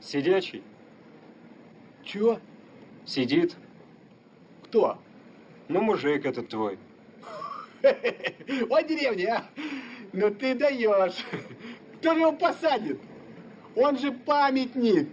Сидячий. Чего? Сидит. Кто? Ну, мужик этот твой. О, деревня, а? Ну ты даешь. Кто же его посадит? Он же памятник.